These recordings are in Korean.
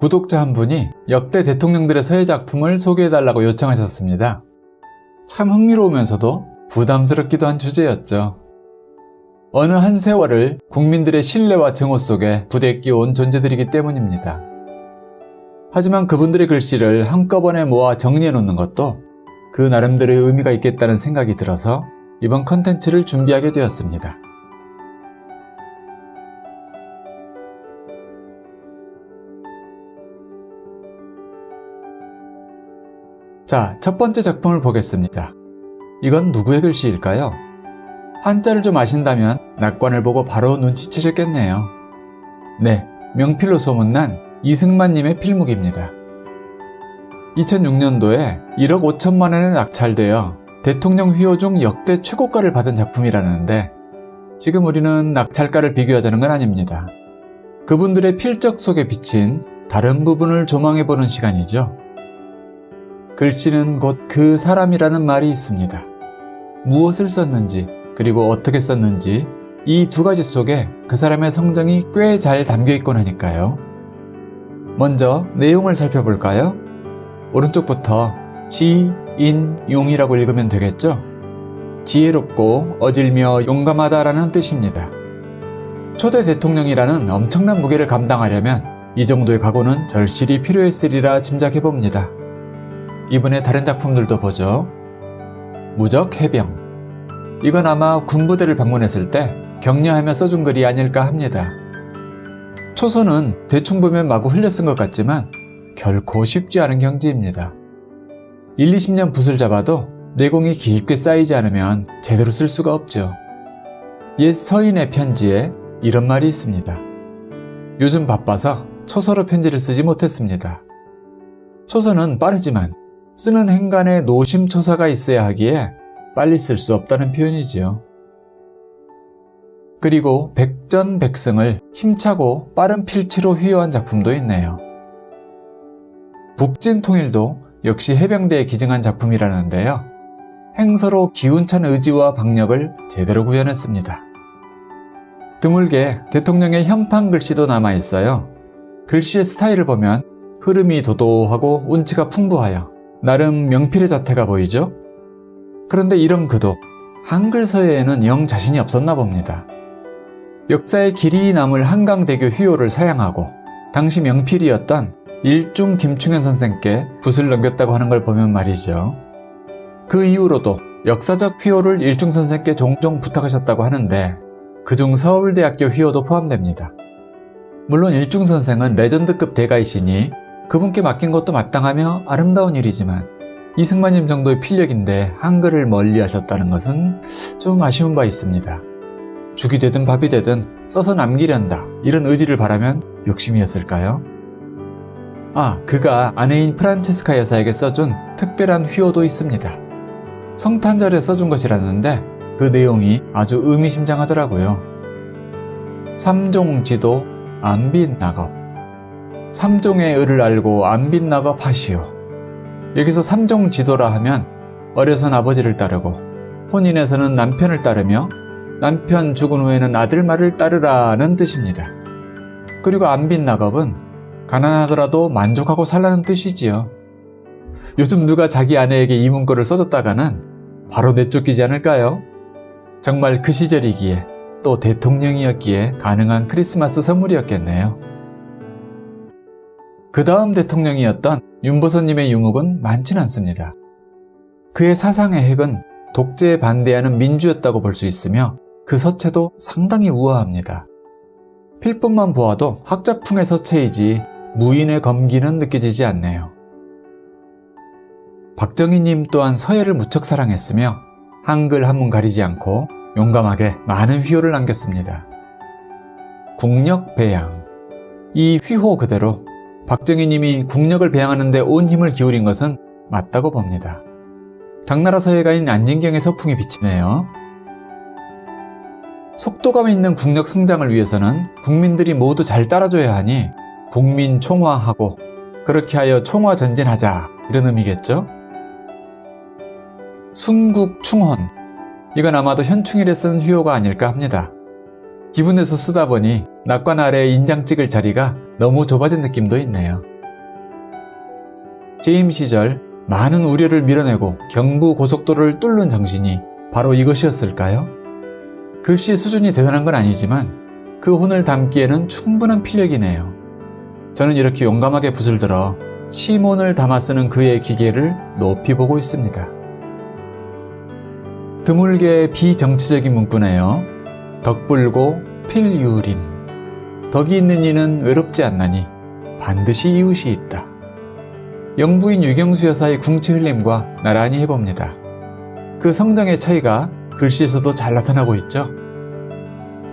구독자 한 분이 역대 대통령들의 서예 작품을 소개해달라고 요청하셨습니다. 참 흥미로우면서도 부담스럽기도 한 주제였죠. 어느 한 세월을 국민들의 신뢰와 증오 속에 부대 끼온 존재들이기 때문입니다. 하지만 그분들의 글씨를 한꺼번에 모아 정리해 놓는 것도 그 나름대로의 의미가 있겠다는 생각이 들어서 이번 컨텐츠를 준비하게 되었습니다. 자, 첫 번째 작품을 보겠습니다. 이건 누구의 글씨일까요? 한자를 좀 아신다면 낙관을 보고 바로 눈치채셨겠네요. 네, 명필로 소문난 이승만님의 필묵입니다. 2006년도에 1억 5천만 원에 낙찰되어 대통령 휘호 중 역대 최고가를 받은 작품이라는데 지금 우리는 낙찰가를 비교하자는 건 아닙니다. 그분들의 필적 속에 비친 다른 부분을 조망해보는 시간이죠. 글씨는 곧 그 사람이라는 말이 있습니다. 무엇을 썼는지 그리고 어떻게 썼는지 이 두 가지 속에 그 사람의 성정이 꽤 잘 담겨 있곤 하니까요. 먼저 내용을 살펴볼까요? 오른쪽부터 지, 인, 용이라고 읽으면 되겠죠? 지혜롭고 어질며 용감하다라는 뜻입니다. 초대 대통령이라는 엄청난 무게를 감당하려면 이 정도의 각오는 절실히 필요했으리라 짐작해봅니다. 이분의 다른 작품들도 보죠. 무적 해병. 이건 아마 군부대를 방문했을 때 격려하며 써준 글이 아닐까 합니다. 초선은 대충 보면 마구 흘려 쓴 것 같지만 결코 쉽지 않은 경지입니다. 1, 20년 붓을 잡아도 내공이 깊게 쌓이지 않으면 제대로 쓸 수가 없죠. 옛 서인의 편지에 이런 말이 있습니다. 요즘 바빠서 초서로 편지를 쓰지 못했습니다. 초서는 빠르지만 쓰는 행간에 노심초사가 있어야 하기에 빨리 쓸 수 없다는 표현이지요. 그리고 백전백승을 힘차고 빠른 필치로 휘어한 작품도 있네요. 북진통일도 역시 해병대에 기증한 작품이라는데요. 행서로 기운찬 의지와 박력을 제대로 구현했습니다. 드물게 대통령의 현판 글씨도 남아있어요. 글씨의 스타일을 보면 흐름이 도도하고 운치가 풍부하여 나름 명필의 자태가 보이죠? 그런데 이런 그도 한글 서예에는 영 자신이 없었나 봅니다. 역사의 길이 남을 한강대교 휘호를 사양하고 당시 명필이었던 일중 김충현 선생께 붓을 넘겼다고 하는 걸 보면 말이죠. 그 이후로도 역사적 휘호를 일중 선생께 종종 부탁하셨다고 하는데 그중 서울대학교 휘호도 포함됩니다. 물론 일중 선생은 레전드급 대가이시니 그분께 맡긴 것도 마땅하며 아름다운 일이지만 이승만님 정도의 필력인데 한글을 멀리 하셨다는 것은 좀 아쉬운 바 있습니다. 죽이 되든 밥이 되든 써서 남기련다 이런 의지를 바라면 욕심이었을까요? 아, 그가 아내인 프란체스카 여사에게 써준 특별한 휘호도 있습니다. 성탄절에 써준 것이라는데 그 내용이 아주 의미심장하더라고요. 삼종지도 안빈 낙업 삼종의 의를 알고 낙업 하시오. 여기서 삼종 지도라 하면 어려선 아버지를 따르고 혼인에서는 남편을 따르며 남편 죽은 후에는 아들 말을 따르라는 뜻입니다. 그리고 안빈 낙업은 가난하더라도 만족하고 살라는 뜻이지요. 요즘 누가 자기 아내에게 이 문구를 써줬다가는 바로 내쫓기지 않을까요? 정말 그 시절이기에 또 대통령이었기에 가능한 크리스마스 선물이었겠네요. 그 다음 대통령이었던 윤보선님의 유묵은 많진 않습니다. 그의 사상의 핵은 독재에 반대하는 민주였다고 볼 수 있으며 그 서체도 상당히 우아합니다. 필법만 보아도 학자풍의 서체이지 무인의 검기는 느껴지지 않네요. 박정희님 또한 서예를 무척 사랑했으며 한글 한문 가리지 않고 용감하게 많은 휘호를 남겼습니다. 국력 배양 이 휘호 그대로 박정희님이 국력을 배양하는 데 온 힘을 기울인 것은 맞다고 봅니다. 당나라 서예가인 안진경의 서풍이 비치네요. 속도감 있는 국력 성장을 위해서는 국민들이 모두 잘 따라줘야 하니 국민 총화하고 그렇게 하여 총화 전진하자 이런 의미겠죠? 순국 충헌 이건 아마도 현충일에 쓴 휘호가 아닐까 합니다. 기분 내서 쓰다 보니 낙관 아래 인장 찍을 자리가 너무 좁아진 느낌도 있네요. 재임 시절 많은 우려를 밀어내고 경부 고속도로를 뚫는 정신이 바로 이것이었을까요? 글씨 수준이 대단한 건 아니지만 그 혼을 담기에는 충분한 필력이네요. 저는 이렇게 용감하게 붓을 들어 시몬을 담아 쓰는 그의 기계를 높이 보고 있습니다. 드물게 비정치적인 문구네요. 덕불고 필유린. 덕이 있는 이는 외롭지 않나니 반드시 이웃이 있다. 영부인 유경수 여사의 궁치 흘림과 나란히 해봅니다. 그 성정의 차이가 글씨에서도 잘 나타나고 있죠.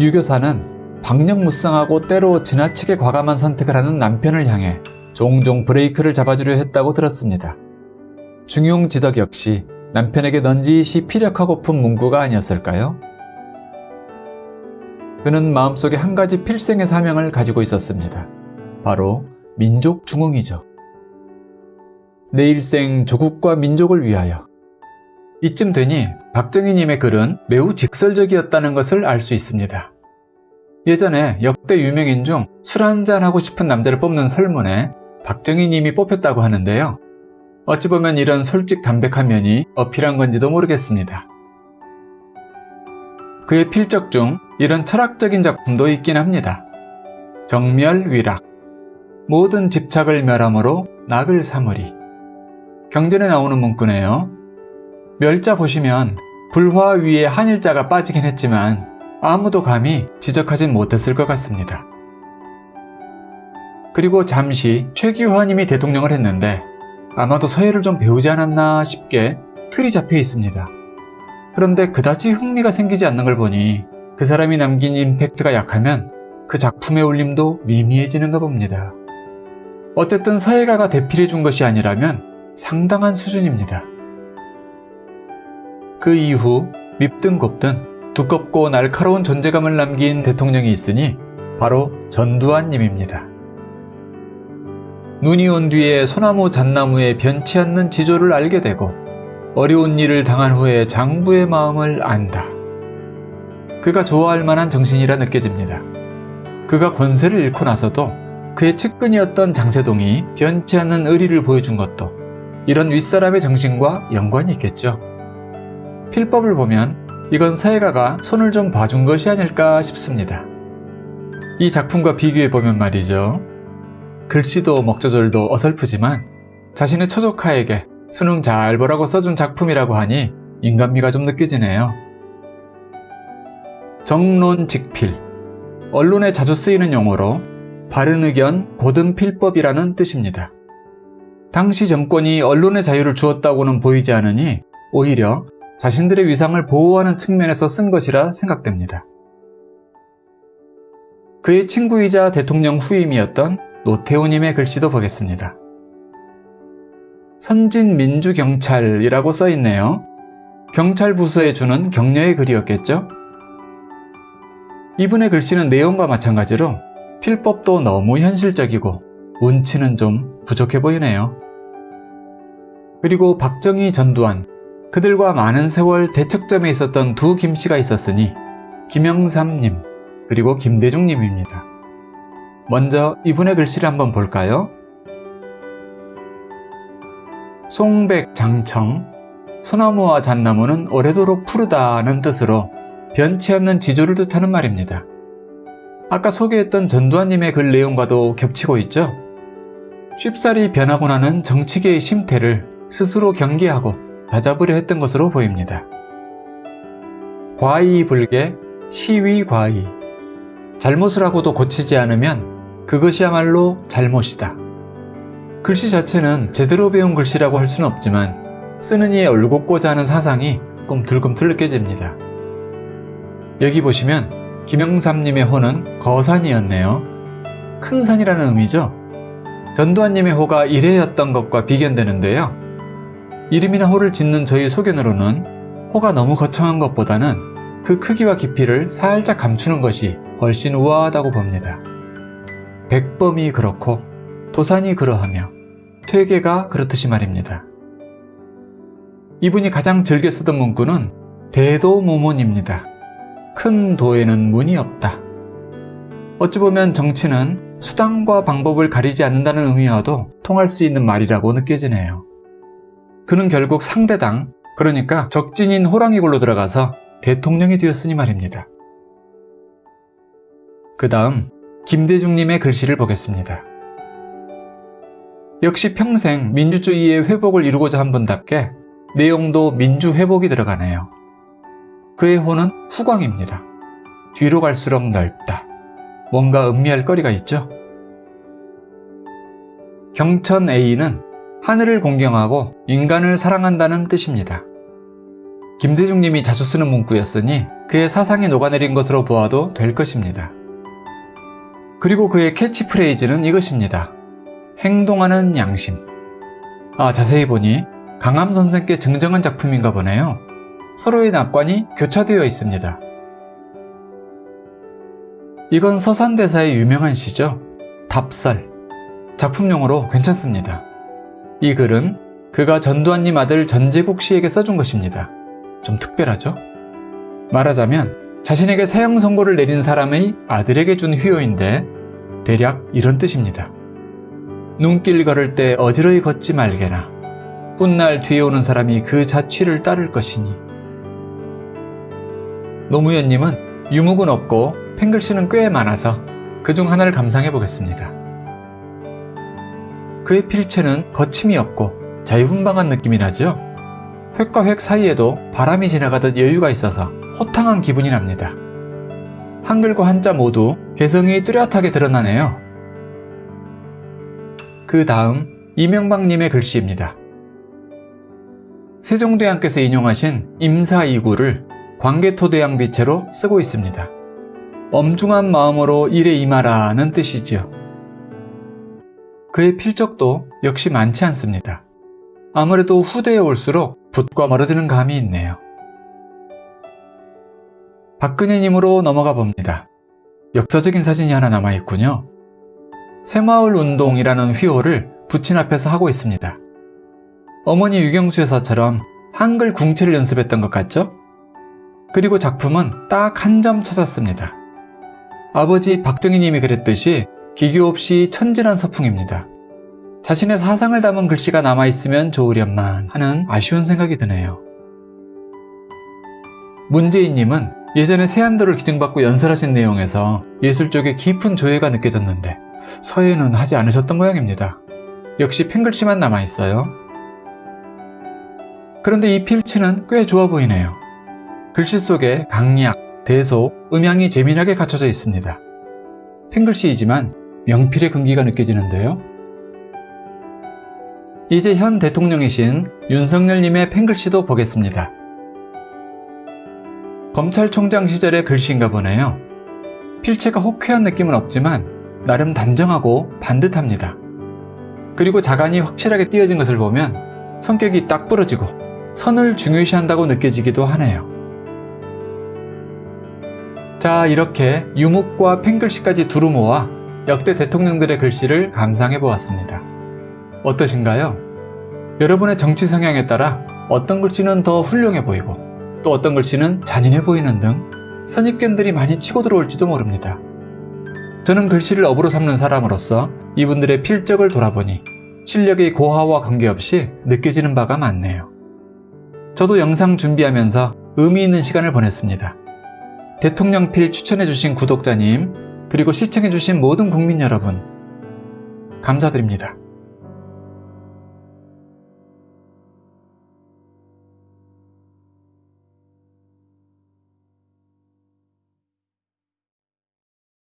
유교사는 박력무쌍하고 때로 지나치게 과감한 선택을 하는 남편을 향해 종종 브레이크를 잡아주려 했다고 들었습니다. 중용지덕 역시 남편에게 넌지시 피력하고픈 문구가 아니었을까요? 그는 마음속에 한 가지 필생의 사명을 가지고 있었습니다. 바로 민족 중흥이죠. 내 일생 조국과 민족을 위하여. 이쯤 되니 박정희님의 글은 매우 직설적이었다는 것을 알 수 있습니다. 예전에 역대 유명인 중 술 한잔 하고 싶은 남자를 뽑는 설문에 박정희님이 뽑혔다고 하는데요. 어찌 보면 이런 솔직 담백한 면이 어필한 건지도 모르겠습니다. 그의 필적 중 이런 철학적인 작품도 있긴 합니다. 정멸위락 모든 집착을 멸함으로 낙을 삼으리 경전에 나오는 문구네요. 멸자 보시면 불화 위에 한일자가 빠지긴 했지만 아무도 감히 지적하진 못했을 것 같습니다. 그리고 잠시 최규화님이 대통령을 했는데 아마도 서예를 좀 배우지 않았나 싶게 틀이 잡혀 있습니다. 그런데 그다지 흥미가 생기지 않는 걸 보니 그 사람이 남긴 임팩트가 약하면 그 작품의 울림도 미미해지는가 봅니다. 어쨌든 서예가가 대필해 준 것이 아니라면 상당한 수준입니다. 그 이후 밉든 곱든 두껍고 날카로운 존재감을 남긴 대통령이 있으니 바로 전두환님입니다. 눈이 온 뒤에 소나무 잣나무에 변치 않는 지조를 알게 되고 어려운 일을 당한 후에 장부의 마음을 안다. 그가 좋아할 만한 정신이라 느껴집니다. 그가 권세를 잃고 나서도 그의 측근이었던 장세동이 변치 않는 의리를 보여준 것도 이런 윗사람의 정신과 연관이 있겠죠. 필법을 보면 이건 사회가가 손을 좀 봐준 것이 아닐까 싶습니다. 이 작품과 비교해보면 말이죠. 글씨도 먹저절도 어설프지만 자신의 처조카에게 수능 잘 보라고 써준 작품이라고 하니 인간미가 좀 느껴지네요. 정론직필 언론에 자주 쓰이는 용어로 바른 의견, 고든 필법이라는 뜻입니다. 당시 정권이 언론의 자유를 주었다고는 보이지 않으니 오히려 자신들의 위상을 보호하는 측면에서 쓴 것이라 생각됩니다. 그의 친구이자 대통령 후임이었던 노태우님의 글씨도 보겠습니다. 선진민주경찰이라고 써있네요. 경찰 부서에 주는 격려의 글이었겠죠? 이분의 글씨는 내용과 마찬가지로 필법도 너무 현실적이고 운치는 좀 부족해 보이네요. 그리고 박정희 전두환, 그들과 많은 세월 대척점에 있었던 두 김씨가 있었으니 김영삼님 그리고 김대중님입니다. 먼저 이분의 글씨를 한번 볼까요? 송백 장청 소나무와 잣나무는 오래도록 푸르다는 뜻으로 변치 않는 지조를 뜻하는 말입니다. 아까 소개했던 전두환님의 글 내용과도 겹치고 있죠? 쉽사리 변하고 나는 정치계의 심태를 스스로 경계하고 다잡으려 했던 것으로 보입니다. 과이불개, 시위과이. 잘못을 하고도 고치지 않으면 그것이야말로 잘못이다. 글씨 자체는 제대로 배운 글씨라고 할 수는 없지만 쓰는 이의 얼곱고자 하는 사상이 꿈틀꿈틀 느껴집니다. 여기 보시면 김영삼님의 호는 거산이었네요. 큰 산이라는 의미죠. 전두환님의 호가 이래였던 것과 비견되는데요. 이름이나 호를 짓는 저희 소견으로는 호가 너무 거창한 것보다는 그 크기와 깊이를 살짝 감추는 것이 훨씬 우아하다고 봅니다. 백범이 그렇고 도산이 그러하며 퇴계가 그렇듯이 말입니다. 이분이 가장 즐겨 쓰던 문구는 대도모문입니다. 큰 도에는 문이 없다. 어찌 보면 정치는 수단과 방법을 가리지 않는다는 의미와도 통할 수 있는 말이라고 느껴지네요. 그는 결국 상대당, 그러니까 적진인 호랑이굴로 들어가서 대통령이 되었으니 말입니다. 그 다음 김대중님의 글씨를 보겠습니다. 역시 평생 민주주의의 회복을 이루고자 한 분답게 내용도 민주회복이 들어가네요. 그의 호는 후광입니다. 뒤로 갈수록 넓다. 뭔가 음미할 거리가 있죠? 경천 A는 하늘을 공경하고 인간을 사랑한다는 뜻입니다. 김대중님이 자주 쓰는 문구였으니 그의 사상이 녹아내린 것으로 보아도 될 것입니다. 그리고 그의 캐치프레이즈는 이것입니다. 행동하는 양심. 아, 자세히 보니 강함 선생께 증정한 작품인가 보네요. 서로의 낙관이 교차되어 있습니다. 이건 서산대사의 유명한 시죠. 답설. 작품용으로 괜찮습니다. 이 글은 그가 전두환님 아들 전재국 씨에게 써준 것입니다. 좀 특별하죠? 말하자면 자신에게 사형 선고를 내린 사람의 아들에게 준 휴요인데 대략 이런 뜻입니다. 눈길 걸을 때 어지러이 걷지 말게나 훗날 뒤에 오는 사람이 그 자취를 따를 것이니 노무현님은 유묵은 없고 팽글씨는 꽤 많아서 그 중 하나를 감상해 보겠습니다. 그의 필체는 거침이 없고 자유분방한 느낌이 나죠? 획과 획 사이에도 바람이 지나가듯 여유가 있어서 호탕한 기분이 납니다. 한글과 한자 모두 개성이 뚜렷하게 드러나네요. 그 다음 이명박님의 글씨입니다. 세종대왕께서 인용하신 임사이구를 광개토대왕비체로 쓰고 있습니다. 엄중한 마음으로 일에 임하라는 뜻이지요. 그의 필적도 역시 많지 않습니다. 아무래도 후대에 올수록 붓과 멀어지는 감이 있네요. 박근혜님으로 넘어가 봅니다. 역사적인 사진이 하나 남아있군요. 새마을 운동이라는 휘호를 부친 앞에서 하고 있습니다. 어머니 유경수 여사처럼 한글 궁체를 연습했던 것 같죠? 그리고 작품은 딱 한 점 찾았습니다. 아버지 박정희님이 그랬듯이 기교 없이 천진한 서풍입니다. 자신의 사상을 담은 글씨가 남아있으면 좋으련만 하는 아쉬운 생각이 드네요. 문재인님은 예전에 세안도를 기증받고 연설하신 내용에서 예술 쪽에 깊은 조예가 느껴졌는데 서예는 하지 않으셨던 모양입니다. 역시 펜글씨만 남아있어요. 그런데 이 필치는 꽤 좋아 보이네요. 글씨 속에 강약, 대소, 음향이 재미나게 갖춰져 있습니다. 펜글씨이지만 명필의 금기가 느껴지는데요. 이제 현 대통령이신 윤석열님의 펜글씨도 보겠습니다. 검찰총장 시절의 글씨인가 보네요. 필체가 호쾌한 느낌은 없지만 나름 단정하고 반듯합니다. 그리고 자간이 확실하게 띄어진 것을 보면 성격이 딱 부러지고 선을 중요시한다고 느껴지기도 하네요. 자 이렇게 유묵과 펜글씨까지 두루 모아 역대 대통령들의 글씨를 감상해 보았습니다. 어떠신가요? 여러분의 정치 성향에 따라 어떤 글씨는 더 훌륭해 보이고 또 어떤 글씨는 잔인해 보이는 등 선입견들이 많이 치고 들어올지도 모릅니다. 저는 글씨를 업으로 삼는 사람으로서 이분들의 필적을 돌아보니 실력의 고하와 관계없이 느껴지는 바가 많네요. 저도 영상 준비하면서 의미 있는 시간을 보냈습니다. 대통령필 추천해주신 구독자님, 그리고 시청해주신 모든 국민 여러분, 감사드립니다.